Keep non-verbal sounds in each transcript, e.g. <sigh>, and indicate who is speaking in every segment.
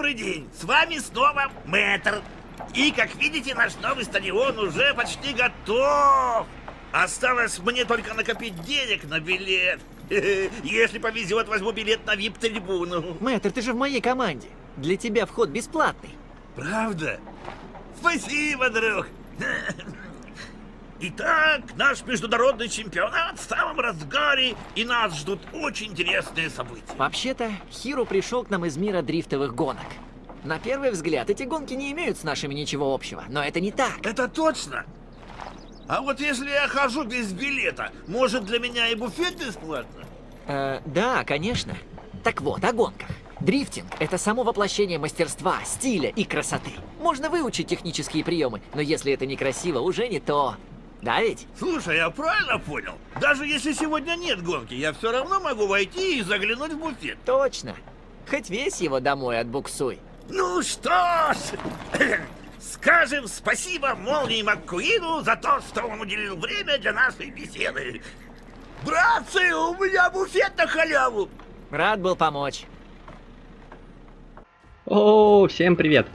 Speaker 1: добрый день! С вами снова Мэтр. И, как видите, наш новый стадион уже почти готов. Осталось мне только накопить денег на билет. <laughs> Если повезет, возьму билет на вип-трибуну.
Speaker 2: Мэтр, ты же в моей команде. Для тебя вход бесплатный.
Speaker 1: Правда? Спасибо, друг. <laughs> Итак, наш международный чемпионат в самом разгаре, и нас ждут очень интересные события.
Speaker 2: Вообще-то, Хиро пришел к нам из мира дрифтовых гонок. На первый взгляд, эти гонки не имеют с нашими ничего общего, но это не так.
Speaker 1: Это точно? А вот если я хожу без билета, может для меня и буфет бесплатно?
Speaker 2: Э, да, конечно. Так вот, о гонках. Дрифтинг – это само воплощение мастерства, стиля и красоты. Можно выучить технические приемы, но если это некрасиво, уже не то. Да ведь?
Speaker 1: Слушай, я правильно понял? Даже если сегодня нет гонки, я все равно могу войти и заглянуть в буфет.
Speaker 2: Точно. Хоть весь его домой отбуксуй.
Speaker 1: Ну что ж, <clears throat> скажем спасибо Молнии Маккуину за то, что он уделил время для нашей беседы. Братцы, у меня буфет на халяву.
Speaker 2: Рад был помочь.
Speaker 3: О, всем привет!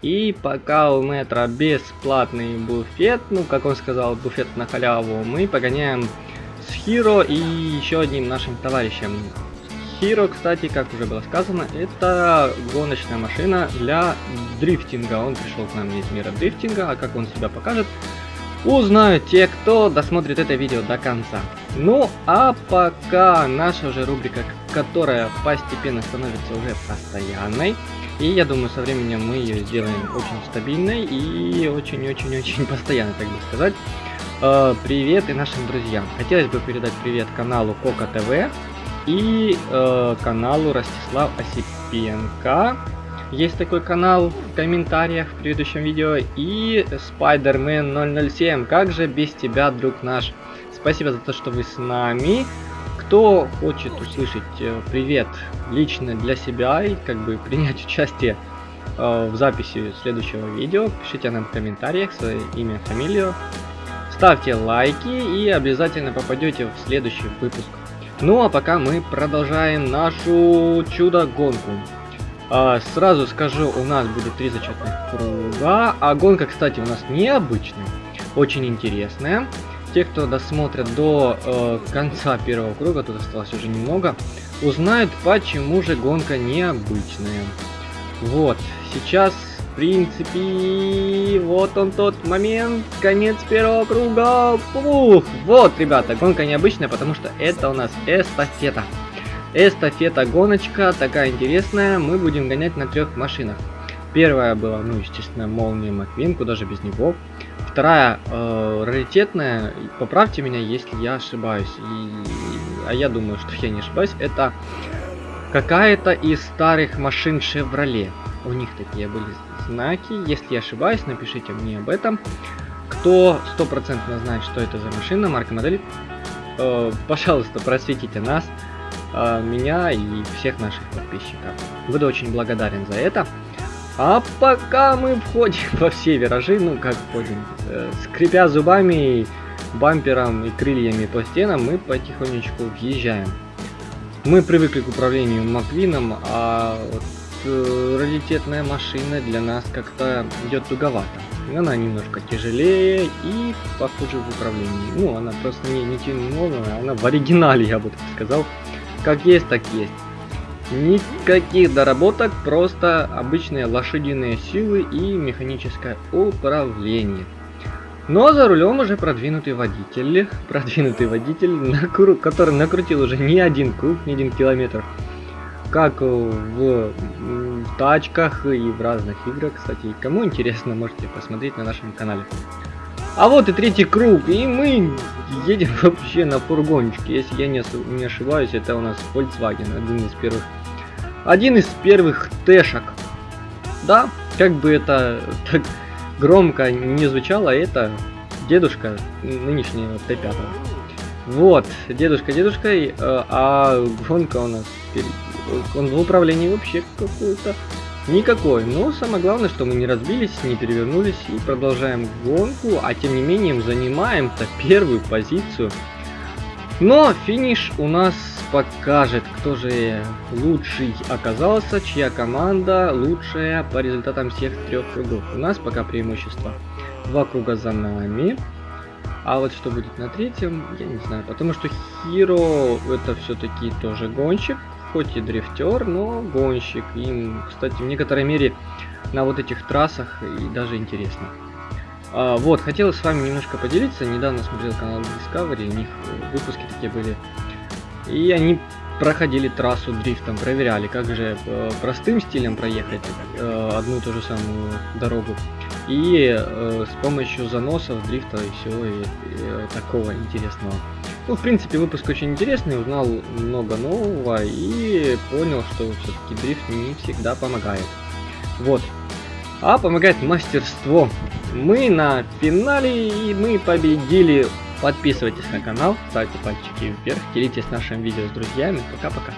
Speaker 3: И пока у метра бесплатный буфет, ну, как он сказал, буфет на халяву, мы погоняем с Хиро и еще одним нашим товарищем. Хиро, кстати, как уже было сказано, это гоночная машина для дрифтинга. Он пришел к нам из мира дрифтинга, а как он себя покажет, узнают те, кто досмотрит это видео до конца. Ну, а пока наша уже рубрика, которая постепенно становится уже постоянной, и я думаю, со временем мы ее сделаем очень стабильной и очень-очень-очень <laughs> постоянно, так бы сказать. Э, привет и нашим друзьям. Хотелось бы передать привет каналу Кока ТВ и э, каналу Ростислав Осипенко. Есть такой канал в комментариях в предыдущем видео. И Spider-Man 007. Как же без тебя, друг наш? Спасибо за то, что вы с нами. Кто хочет услышать э, привет лично для себя и как бы <laughs> принять участие э, в записи следующего видео, пишите нам в комментариях свое имя, фамилию, ставьте лайки и обязательно попадете в следующий выпуск. Ну а пока мы продолжаем нашу чудо-гонку. А, сразу скажу, у нас будет три зачетных круга, а гонка, кстати, у нас необычная, очень интересная те, кто досмотрят до э, конца первого круга, тут осталось уже немного, узнают, почему же гонка необычная. Вот, сейчас, в принципе, вот он тот момент, конец первого круга. Ух, вот, ребята, гонка необычная, потому что это у нас эстафета. Эстафета гоночка, такая интересная, мы будем гонять на трех машинах. Первая была, ну, естественно, Молния Маквин, куда же без него. Вторая, э, раритетная, поправьте меня, если я ошибаюсь. И, а я думаю, что я не ошибаюсь. Это какая-то из старых машин Chevrolet. У них такие были знаки. Если я ошибаюсь, напишите мне об этом. Кто стопроцентно знает, что это за машина, марка модель, э, пожалуйста, просветите нас, э, меня и всех наших подписчиков. Буду очень благодарен за это. А пока мы входим <laughs> во все виражи, ну как входим, э, скрипя зубами, бампером и крыльями по стенам, мы потихонечку въезжаем. Мы привыкли к управлению Маквином, а вот э, раритетная машина для нас как-то идет туговато. Она немножко тяжелее и похуже в управлении. Ну, она просто не, не тянула, она в оригинале, я бы так сказал. Как есть, так есть. Никаких доработок, просто обычные лошадиные силы и механическое управление. Но за рулем уже продвинутый водитель, <laughs> продвинутый водитель, накру, который накрутил уже не один круг, не один километр. Как в, тачках и в разных играх, кстати. Кому интересно, можете посмотреть на нашем канале. А вот и третий круг, и мы едем <laughs> вообще на фургончике. Если я не, не ошибаюсь, это у нас Volkswagen, один из первых один из первых тэшек. Да, как бы это <laughs> так громко не звучало, это дедушка нынешнего Т5. Вот, дедушка, дедушка, э, а гонка у нас. Он в управлении вообще какой-то никакой. Но самое главное, что мы не разбились, не перевернулись и продолжаем гонку, а тем не менее занимаем-то первую позицию Но финиш у нас покажет, кто же лучший оказался, чья команда лучшая по результатам всех трех кругов. У нас пока преимущество. Два круга за нами. А вот что будет на третьем, я не знаю. Потому что Хиро это все-таки тоже гонщик. Хоть и дрифтер, но гонщик. И, кстати, в некоторой мере на вот этих трассах и даже интересно. А, вот, хотел с вами немножко поделиться. Недавно смотрел канал Discovery, у них выпуски такие были. И они проходили трассу дрифтом, проверяли, как же э, простым стилем проехать э, одну и ту же самую дорогу. И э, с помощью заносов, дрифта и всего и, и, такого интересного. Ну, в принципе, выпуск очень интересный, узнал много нового и понял, что все-таки дрифт не всегда помогает. Вот. А помогает мастерство. Мы на финале и мы победили. Подписывайтесь на канал, ставьте пальчики вверх, делитесь нашим видео с друзьями. Пока-пока.